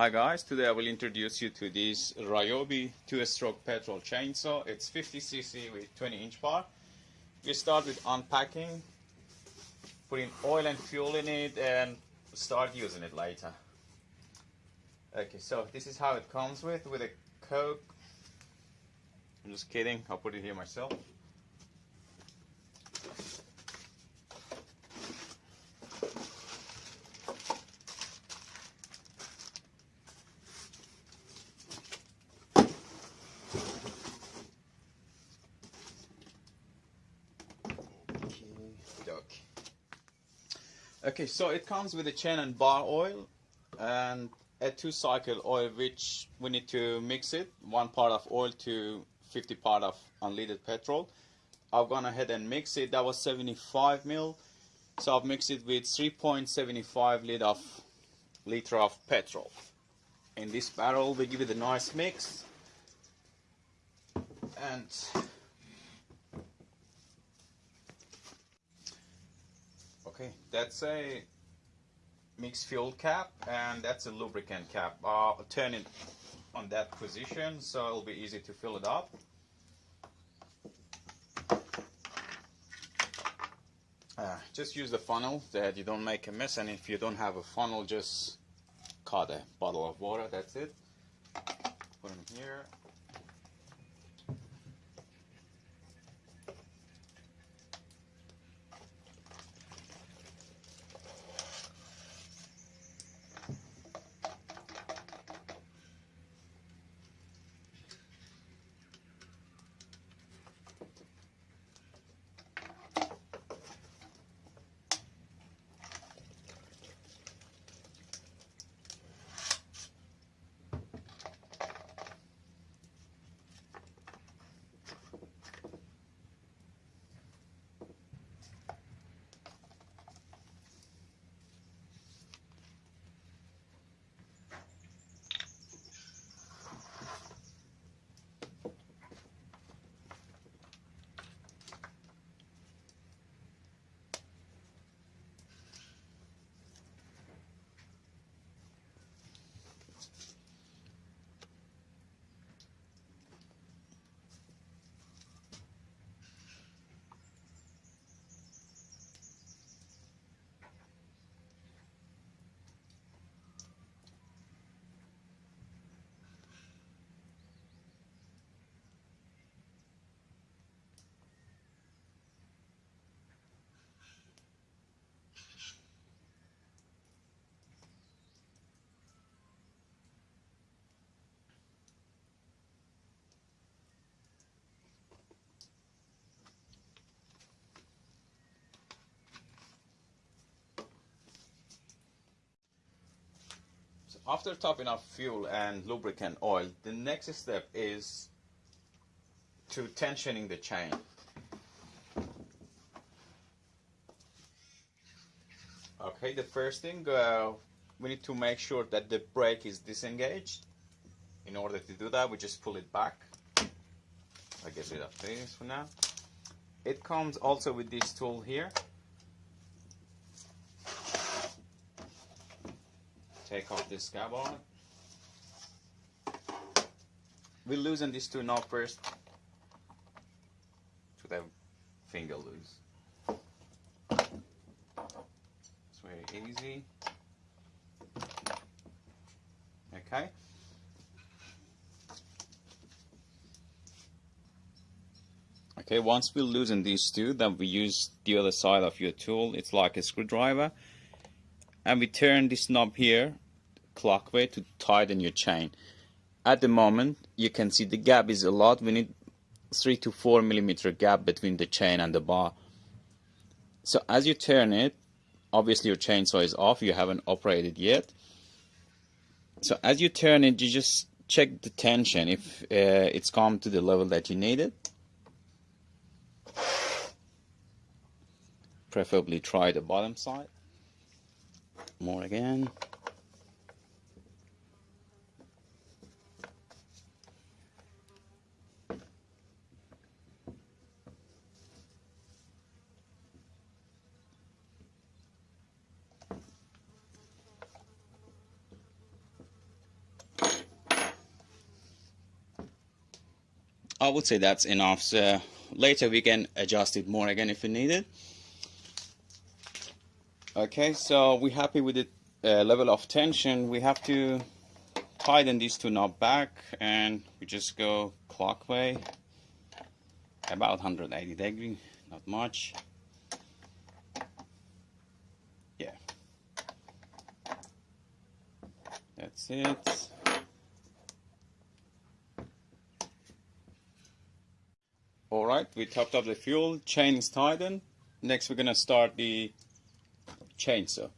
Hi guys, today I will introduce you to this Ryobi two-stroke petrol chainsaw. It's 50cc with 20 inch bar. We start with unpacking, putting oil and fuel in it and start using it later. Okay, so this is how it comes with, with a coke. I'm just kidding, I'll put it here myself. Okay, so it comes with a chain and bar oil and a two cycle oil which we need to mix it one part of oil to 50 part of unleaded petrol. I've gone ahead and mixed it. That was 75 mil. So I've mixed it with 3.75 liter of liter of petrol. In this barrel we give it a nice mix. And Okay, that's a mixed fuel cap and that's a lubricant cap. I'll turn it on that position so it'll be easy to fill it up. Uh, just use the funnel that you don't make a mess and if you don't have a funnel just cut a bottle of water that's it put them here after topping up fuel and lubricant oil, the next step is to tensioning the chain. Okay, the first thing, uh, we need to make sure that the brake is disengaged. In order to do that, we just pull it back. I get rid of this for now. It comes also with this tool here. Take off this scab on it. We loosen these two knobs first to the finger loose. It's very easy. Okay. Okay, once we loosen these two, then we use the other side of your tool. It's like a screwdriver and we turn this knob here clockwise to tighten your chain. At the moment you can see the gap is a lot. We need 3 to 4 millimeter gap between the chain and the bar. So as you turn it obviously your chainsaw is off. You haven't operated yet. So as you turn it you just check the tension if uh, it's come to the level that you need it. Preferably try the bottom side more again. I would say that's enough. So later we can adjust it more again if we need it. Okay, so we're happy with the uh, level of tension. We have to tighten these two knob back and we just go clockwise about 180 degree, not much. Yeah. That's it. Alright, we topped up the fuel, chain is tightened. Next we're gonna start the chainsaw.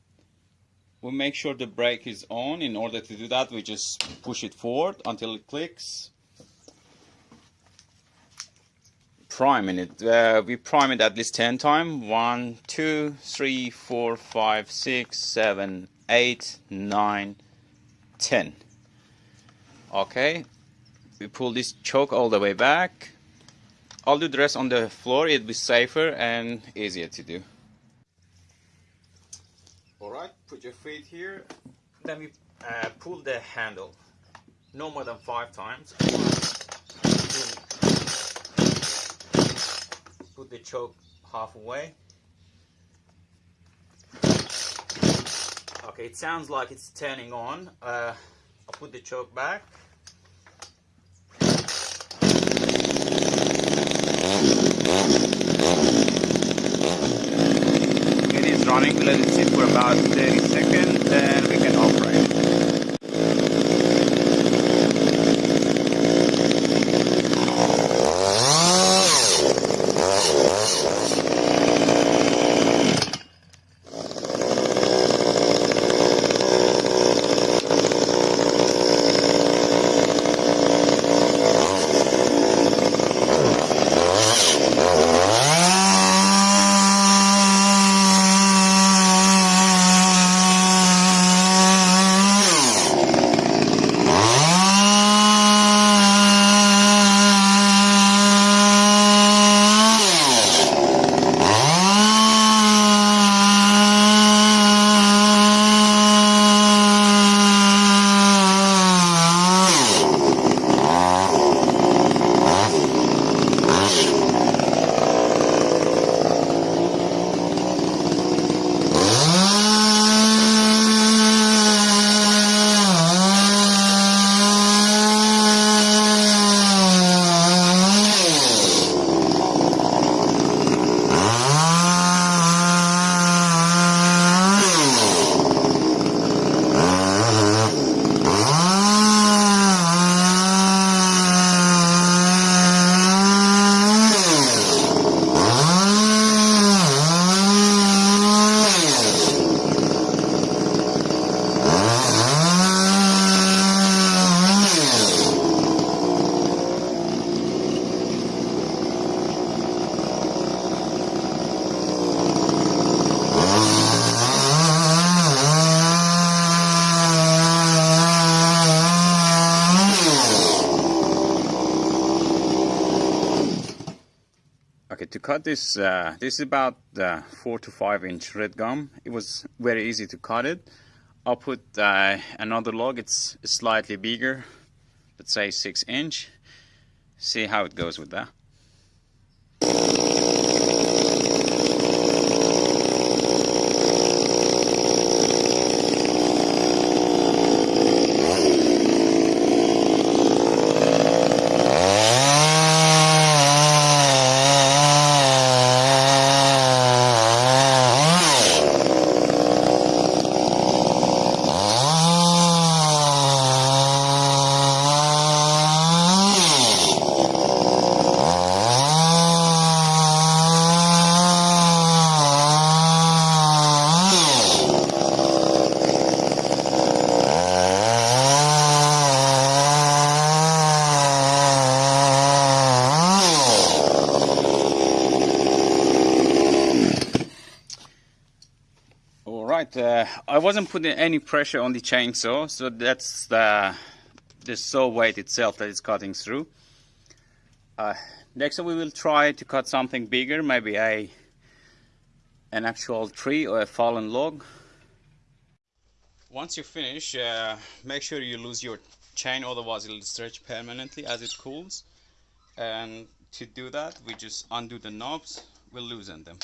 We make sure the brake is on. In order to do that, we just push it forward until it clicks. Priming it. Uh, we prime it at least 10 times. 1, 2, 3, 4, 5, 6, 7, 8, 9, 10. Okay. We pull this choke all the way back I'll do the rest on the floor, it'll be safer and easier to do. Alright, put your feet here, then we uh, pull the handle, no more than five times. Put the choke halfway. Okay, it sounds like it's turning on. Uh, I'll put the choke back. Running, let it sit for about 30 seconds, then we can operate to cut this, uh, this is about uh, 4 to 5 inch red gum. It was very easy to cut it. I'll put uh, another log, it's slightly bigger, let's say 6 inch. See how it goes with that. Uh, I wasn't putting any pressure on the chainsaw, so that's the, the saw weight itself that is cutting through. Uh, next we will try to cut something bigger, maybe a an actual tree or a fallen log. Once you finish, uh, make sure you lose your chain, otherwise it'll stretch permanently as it cools. and to do that we just undo the knobs we'll loosen them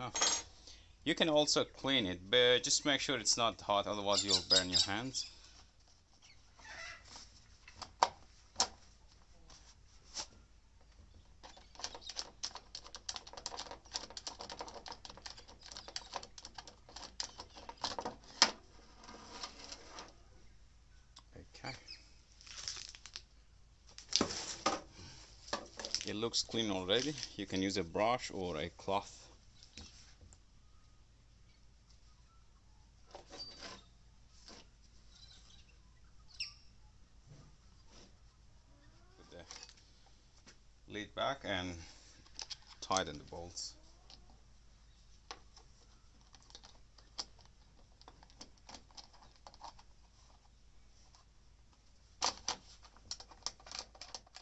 enough you can also clean it, but just make sure it's not hot, otherwise you'll burn your hands. Okay. It looks clean already. You can use a brush or a cloth back and tighten the bolts.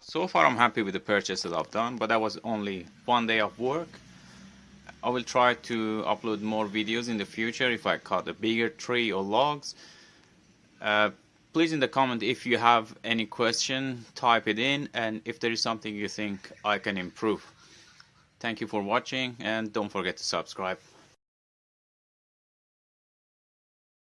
So far I'm happy with the purchase that I've done, but that was only one day of work. I will try to upload more videos in the future if I cut a bigger tree or logs. Uh, please in the comment if you have any question type it in and if there is something you think I can improve. Thank you for watching and don't forget to subscribe